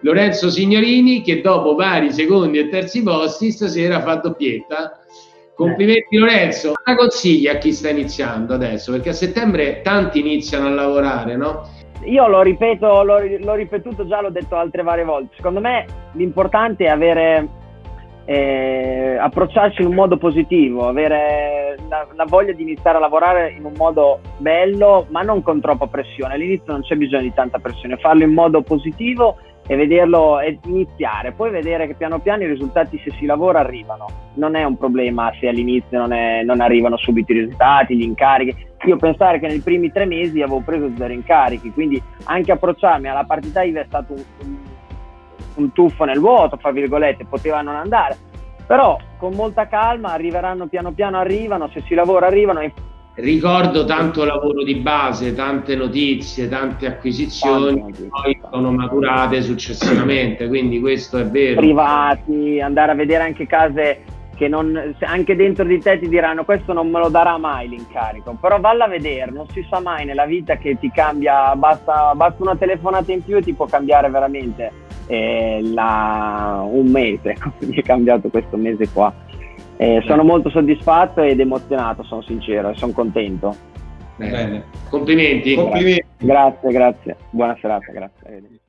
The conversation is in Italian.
Lorenzo Signorini che dopo vari secondi e terzi posti stasera fa doppietta. Complimenti Lorenzo, cosa consigli a chi sta iniziando adesso? Perché a settembre tanti iniziano a lavorare, no? Io lo ripeto, l'ho, l'ho ripetuto già, l'ho detto altre varie volte. Secondo me l'importante è avere eh, approcciarci in un modo positivo, avere la, la, voglia di iniziare a lavorare in un modo bello, ma non con troppa pressione. All'inizio non c'è bisogno di tanta pressione, farlo in modo positivo e vederlo e iniziare, poi vedere che piano piano i risultati se si lavora arrivano. Non è un problema se all'inizio non, è, non arrivano subito i risultati, gli incarichi. Io pensare che nei primi tre mesi avevo preso zero incarichi, quindi anche approcciarmi alla partita IVA è stato un, un, un tuffo nel vuoto, fra virgolette, poteva non andare. Però con molta calma arriveranno piano piano, arrivano, se si lavora arrivano ricordo tanto lavoro di base, tante notizie, tante acquisizioni che poi sono maturate successivamente, quindi questo è vero. Privati, andare a vedere anche case che non, anche dentro di te ti diranno questo non me lo darà mai l'incarico, però valla a vedere, non si sa mai nella vita che ti cambia, basta, basta una telefonata in più e ti può cambiare veramente eh, la, un mese, come è cambiato questo mese qua. Eh, sono molto soddisfatto ed emozionato, sono sincero e sono contento. Bene. Complimenti. Complimenti. Grazie, grazie. Buona serata, grazie.